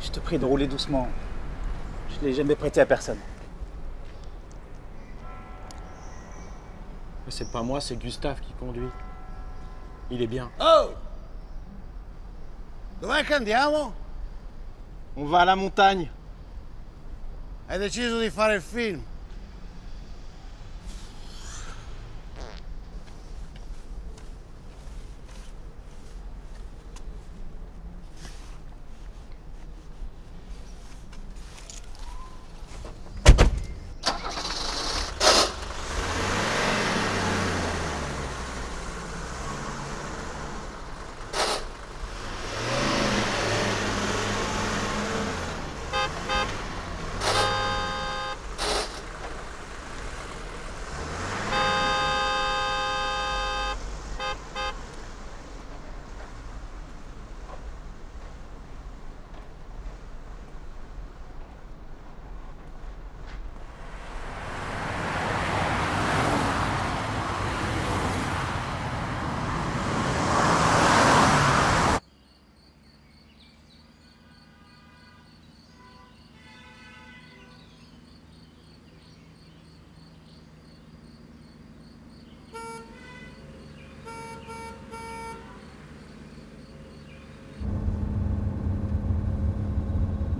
Je te prie de rouler doucement. Je ne l'ai jamais prêté à personne. Mais c'est pas moi, c'est Gustave qui conduit. Il est bien. Oh andiamo? On va à la montagne. Hai deciso di fare il film?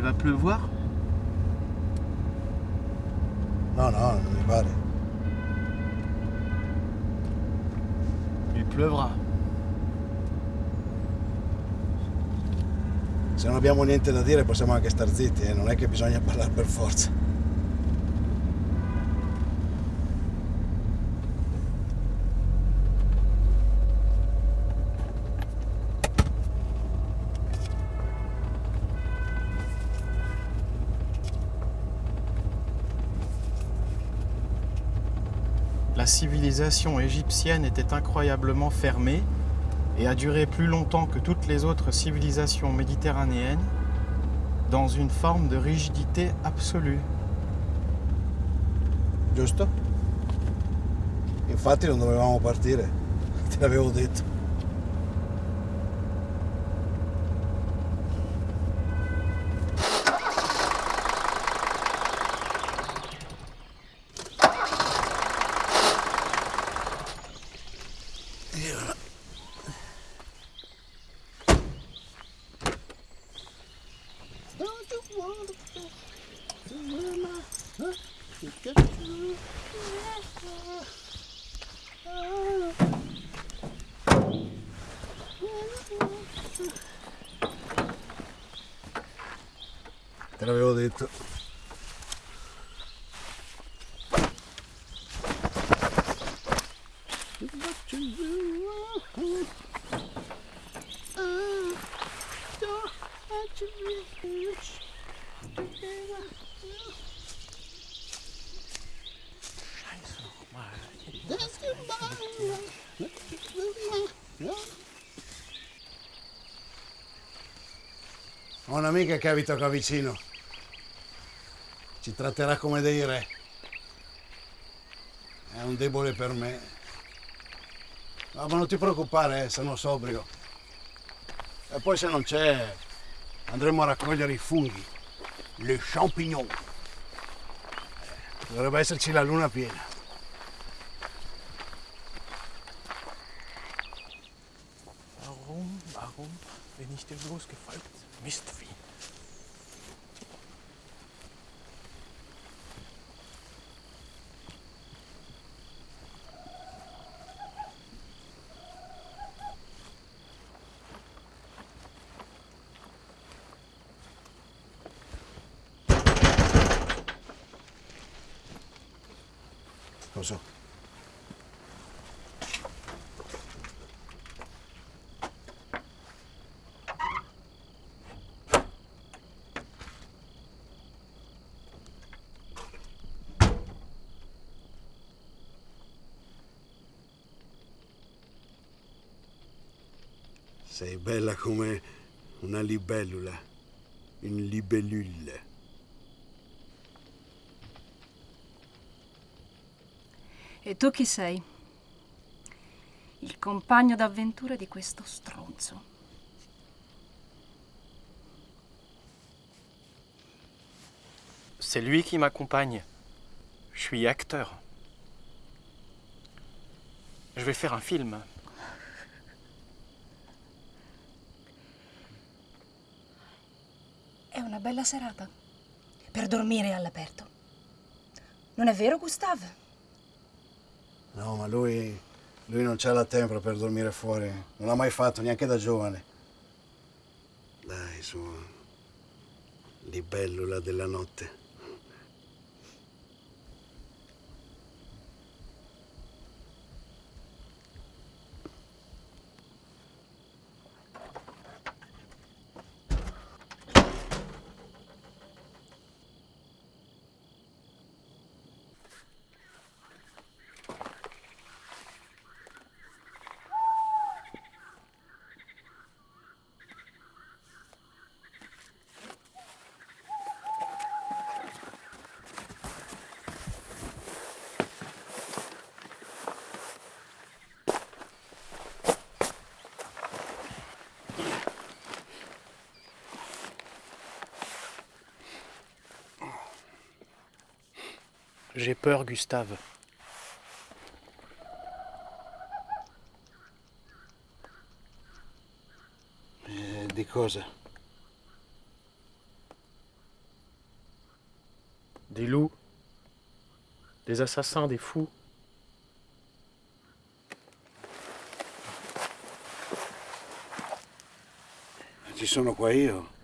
Il va pleuvoir? No, no, non mi pare. Il pleuvra. Se non abbiamo niente da dire possiamo anche star zitti, eh? non è che bisogna parlare per forza. Civilisation égyptienne était incroyablement fermée et a duré plus longtemps que toutes les autres civilisations méditerranéennes dans une forme de rigidité absolue. Giusto? Infatti non dovevamo partire, te l'avevo detto. Te l'avevo detto. Ho un'amica che abita qua vicino. Ci tratterà come dei re. È un debole per me. No, ma non ti preoccupare, eh, sono sobrio. E poi se non c'è, andremo a raccogliere i funghi, le champignon. Dovrebbe esserci la luna piena. Warum, warum bin ich dir bloß gefolgt? Mistvieh. Lo so. Sei bella come una libellula, une libellule. E tu chi sei? Il compagno d'avventura di questo stronzo. C'est lui qui m'accompagne. Je suis acteur. Je vais faire un film. È una bella serata per dormire all'aperto. Non è vero, Gustav? No, ma lui, lui non c'ha la tempra per dormire fuori. Non l'ha mai fatto, neanche da giovane. Dai, su. Libellula della notte. J'ai peur, Gustave. Eh, di cosa? Des loups, des assassins, des fous. Ci sono qua io.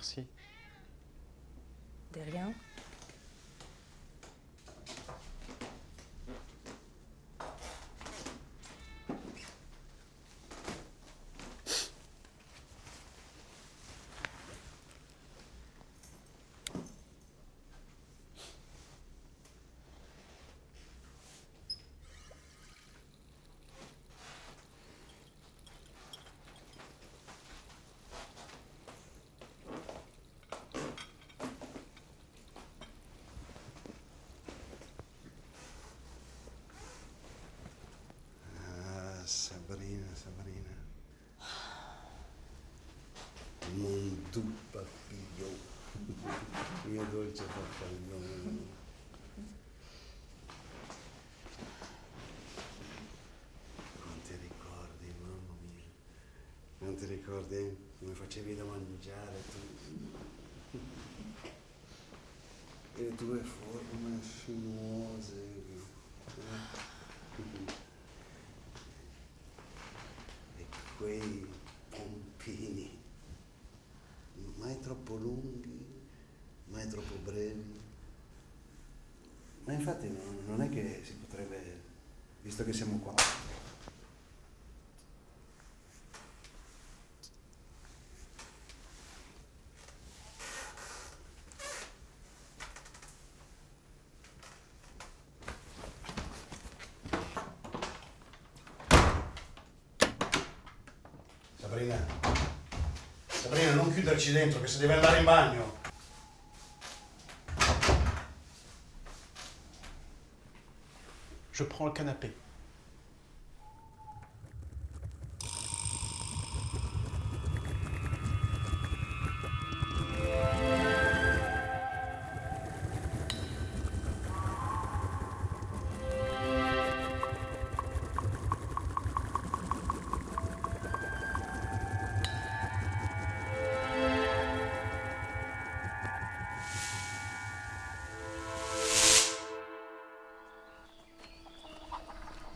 Merci. De rien. Doux papillon, mio dolce papillon. Non ti ricordi, mamma mia? Non ti ricordi come facevi da mangiare tu? E le tue forme sinuose. eh? E quei pompini, mai troppo lunghi, mai troppo brevi. Ma infatti non, non è che si potrebbe, visto che siamo qua, Sabrina, Sabrina, non chiuderci dentro, che se deve andare in bagno. Je prends le canapé.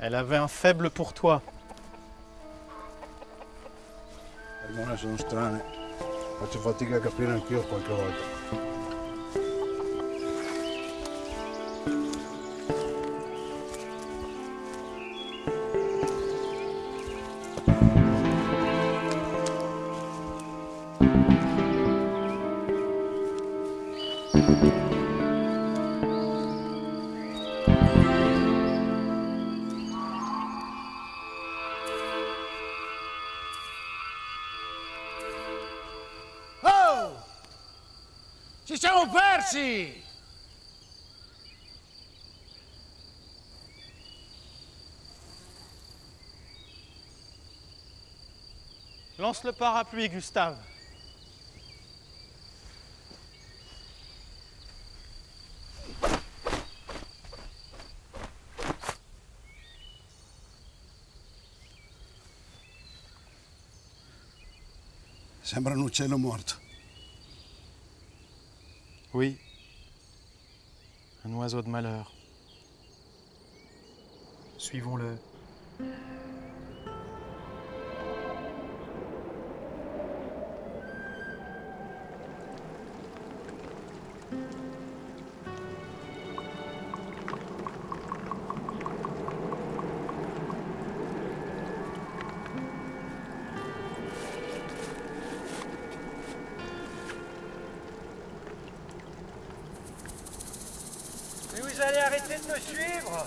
Elle avait un faible pour toi. Ormone sono strane. Faccio fatica a capire anch'io qualche volta. Persi! Lance le parapluie, Gustave. Sembra un uccello morto. Oui. Un oiseau de malheur. Suivons-le. Allez arrêter de me suivre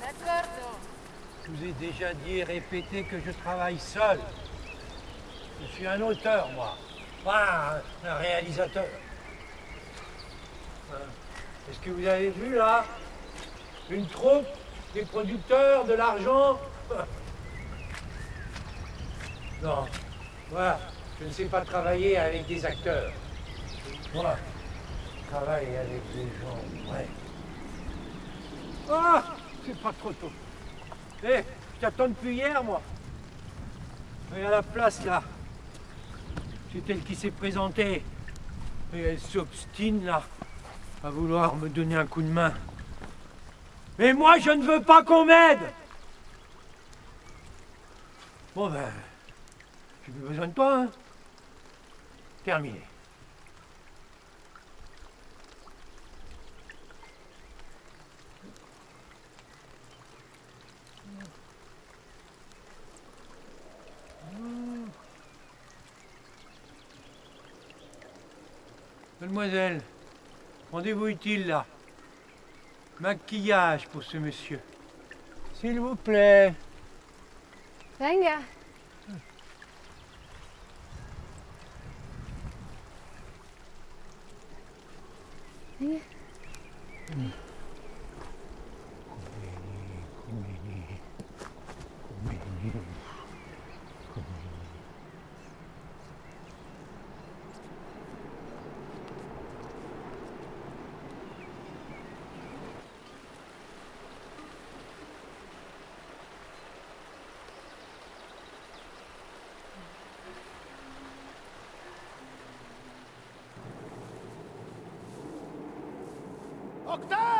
D'accordo. Je vous ai déjà dit et répété que je travaille seul. Je suis un auteur, moi. Pas un, un réalisateur. Hein. Est-ce que vous avez vu, là Une troupe, des producteurs, de l'argent? Non. Moi, je ne sais pas travailler avec des acteurs. Moi, je travaille avec des gens, ouais. Ah C'est pas trop tôt. Eh, je t'attends depuis hier, moi. Et à la place, là. C'est elle qui s'est présentée. Et elle s'obstine, là, à vouloir me donner un coup de main. Mais moi, je ne veux pas qu'on m'aide Bon, ben, j'ai plus besoin de toi, hein. Terminé. Mademoiselle, rendez-vous utile là. Maquillage pour ce monsieur. S'il vous plaît. Venga. Venga. 北